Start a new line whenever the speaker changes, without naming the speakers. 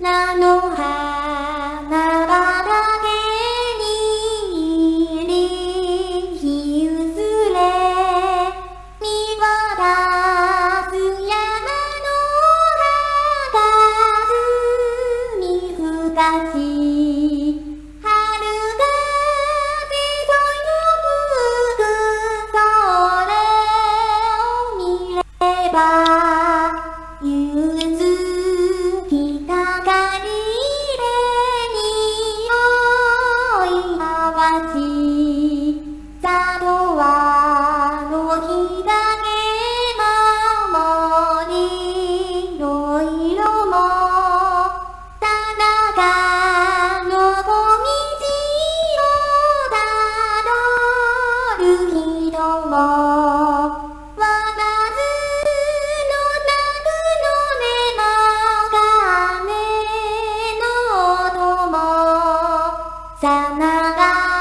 nanoha かの小道をたどる人もわなずのたくの根の鐘の音も。さなが